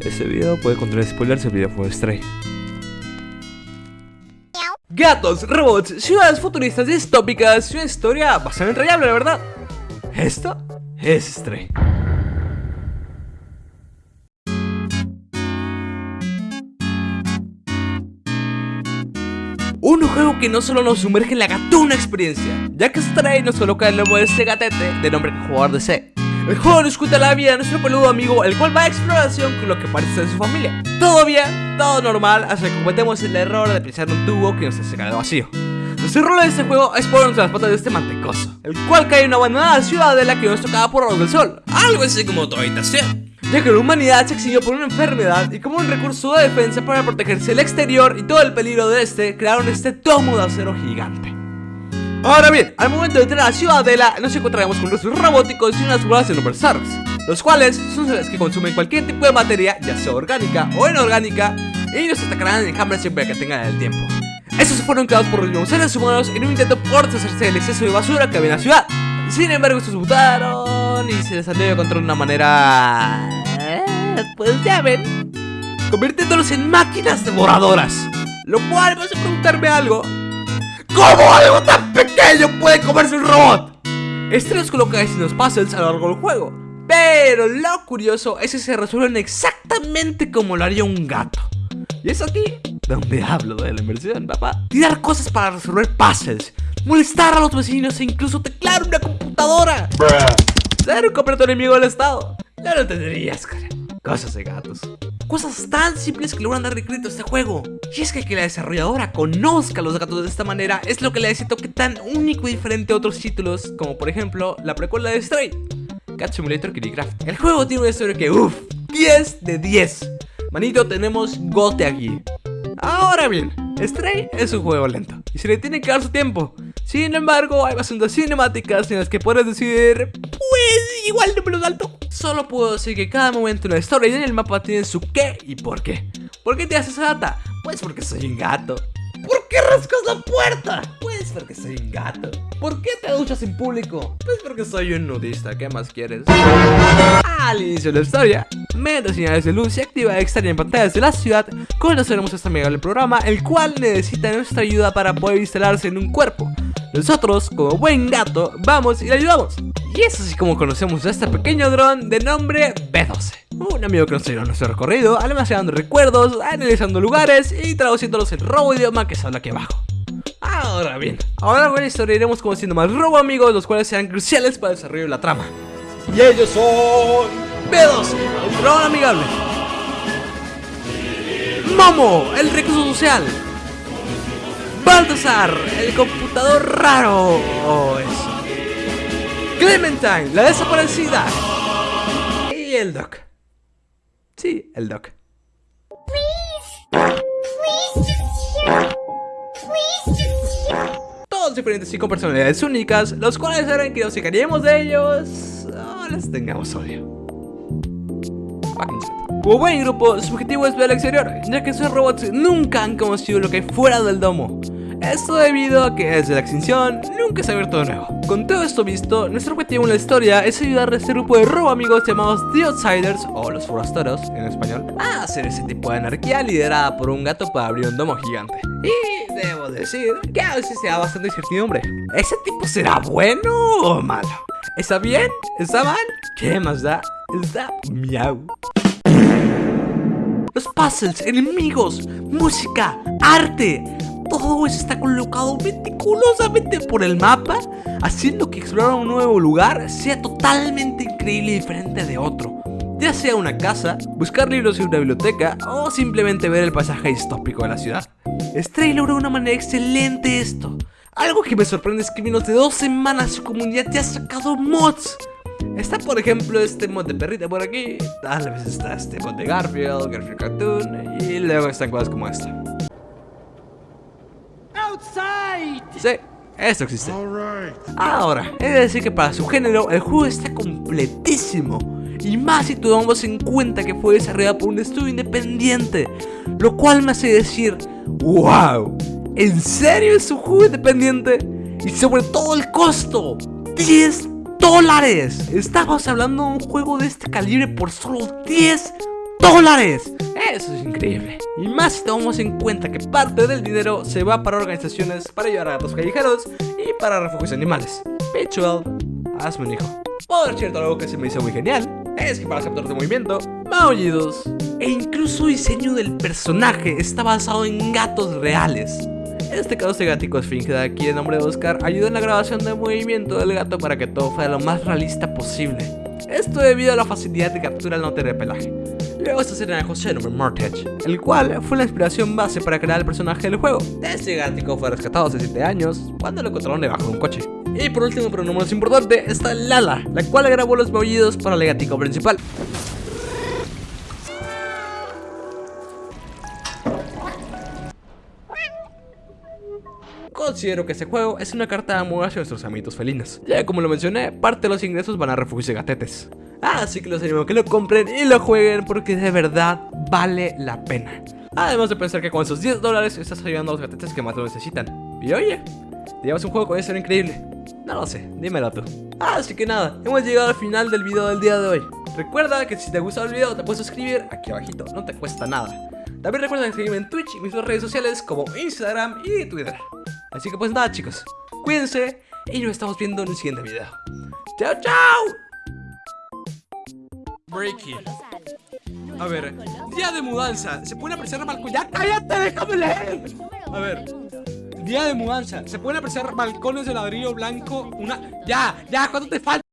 Este video puede contener spoilers del videojuego Stray. Gatos, robots, ciudades futuristas distópicas y una historia bastante entrañable, la verdad. Esto es Stray. Un juego que no solo nos sumerge en la gatuna experiencia, ya que Stray nos coloca el nuevo de ese gatete de nombre jugador de C. Nos cuenta la vida de nuestro peludo amigo, el cual va a exploración con lo que parece ser su familia. Todo bien, todo normal, hasta que cometemos el error de pisar un tubo que nos hace caer vacío. Nuestro rol en este juego es ponernos las patas de este mantecoso, el cual cae en una abandonada ciudadela que nos tocaba por los del sol, algo así como tu habitación. Ya que la humanidad se exilió por una enfermedad y como un recurso de defensa para protegerse del exterior y todo el peligro de este, crearon este tomo de acero gigante. Ahora bien, al momento de entrar a la ciudadela nos encontraremos con nuestros robóticos y unas bolas de Nubersarks Los cuales son seres que consumen cualquier tipo de materia, ya sea orgánica o inorgánica Y nos atacarán en enjambre siempre que tengan el tiempo. Estos fueron creados por los seres humanos en un intento por deshacerse del exceso de basura que había en la ciudad. Sin embargo estos mutaron y se les salió de control de una manera... Eh, pues ya ven Convirtiéndolos en máquinas devoradoras. Lo cual me hace preguntarme algo ¿Cómo algo tan pequeño puede comerse un robot? Este nos coloca distintos puzzles a lo largo del juego. Pero lo curioso es que se resuelven exactamente como lo haría un gato. Y es aquí donde hablo de la inversión, papá. Tirar cosas para resolver puzzles. Molestar a los vecinos e incluso teclar una computadora. Ser un completo enemigo del estado. No lo entenderías, cara. Cosas de gatos Cosas tan simples que logran darle crédito a este juego. Y es que que la desarrolladora conozca a los gatos de esta manera Es lo que le ese toque tan único y diferente a otros títulos Como por ejemplo la precuela de Stray Cat Simulator Craft El juego tiene una historia que uff 10 de 10 Manito tenemos gote aquí. Ahora bien, Stray es un juego lento Y se le tiene que dar su tiempo. Sin embargo hay bastantes cinemáticas en las que puedes decidir Pues igual no me lo Solo puedo decir que cada momento en la historia y en el mapa tienen su qué y por qué. ¿Por qué te haces gata? Pues porque soy un gato. ¿Por qué rascas la puerta? Pues porque soy un gato. ¿Por qué te duchas en público? Pues porque soy un nudista, ¿qué más quieres? Al inicio de la historia, mediante señales de luz y activa extraña en pantallas de la ciudad, conoceremos este amigable programa, el cual necesita nuestra ayuda para poder instalarse en un cuerpo. Nosotros, como buen gato, vamos y le ayudamos. Y es así como conocemos a este pequeño dron de nombre B12 Un amigo que nos en nuestro recorrido, almacenando recuerdos, analizando lugares y traduciéndolos en robo idioma que sale aquí abajo. Ahora bien, ahora en la historia iremos conociendo más robo amigos, los cuales serán cruciales para el desarrollo de la trama. Y ellos son... B12, un dron amigable. Momo, el recurso social. Baltasar, el computador raro. oh. Clementine, la desaparecida. Y el Doc. Sí, el Doc. Todos diferentes y con personalidades únicas, los cuales harán que nos fijaríamos de ellos o les tengamos odio. Como buen grupo, su objetivo es ver al exterior, ya que esos robots nunca han conocido lo que hay fuera del domo. Esto debido a que desde la extinción nunca se ha de nuevo. Con todo esto visto, nuestro objetivo en la historia es ayudar a este grupo de robo amigos llamados The Outsiders o los forasteros en español a hacer ese tipo de anarquía liderada por un gato para abrir un domo gigante. Y debo decir que a veces se da bastante incertidumbre. ¿Ese tipo será bueno o malo? ¿Está bien? ¿Está mal? ¿Qué más da? Está miau. Los puzzles, enemigos, música, arte todo está colocado meticulosamente por el mapa, haciendo que explorar un nuevo lugar sea totalmente increíble y diferente de otro. Ya sea una casa, buscar libros en una biblioteca o simplemente ver el paisaje distópico de la ciudad. Stray logró de una manera excelente esto. Algo que me sorprende es que en menos de dos semanas su comunidad ya ha sacado mods. Está por ejemplo este mod de perrita por aquí, tal vez está este mod de Garfield, Garfield Cartoon y luego están cosas como esta. Sí, esto existe. Ahora, he de decir que para su género el juego está completísimo. Y más si tomamos en cuenta que fue desarrollado por un estudio independiente. Lo cual me hace decir, wow, ¿en serio es un juego independiente? Y sobre todo el costo, 10 dólares. Estamos hablando de un juego de este calibre por solo 10 dólares. Eso es increíble. Y más si tomamos en cuenta que parte del dinero se va para organizaciones para ayudar a gatos callejeros y para refugios animales. Pitchwell, hazme un hijo. Por cierto, algo que se me hizo muy genial es que para capturar de movimiento, maullidos e incluso diseño del personaje está basado en gatos reales. Este caso de gatico esfinge de aquí en nombre de Oscar ayuda en la grabación del movimiento del gato para que todo fuera lo más realista posible. Esto debido a la facilidad de captura al no tener pelaje. Luego esta serie de José nombre Mortage, el cual fue la inspiración base para crear el personaje del juego. Este gático fue rescatado hace 7 años cuando lo encontraron debajo de un coche. Y por último, pero no menos importante, está Lala, la cual grabó los maullidos para el gático principal. Considero que este juego es una carta de amor hacia nuestros amiguitos felinos. Ya como lo mencioné, parte de los ingresos van a refugios de gatetes. Así que los animo a que lo compren y lo jueguen porque de verdad vale la pena. Además de pensar que con esos 10 dólares estás ayudando a los gatetes que más lo necesitan. Y oye, llevas un juego con eso increíble. No lo sé, dímelo tú. Así que nada, hemos llegado al final del video del día de hoy. Recuerda que si te gustó el video te puedes suscribir aquí abajito, no te cuesta nada. También recuerda seguirme en Twitch y mis redes sociales como Instagram y Twitter. Así que pues nada chicos, cuídense y nos estamos viendo en el siguiente video. ¡Chao, chao! Breaking. A ver, día de mudanza. ¿Se pueden apreciar balcones? ¡Ya cállate! ¡Déjame leer! A ver. Día de mudanza. ¿Se pueden apreciar balcones de ladrillo blanco? Una. ¡Ya! ¡Ya! ¿Cuánto te falta?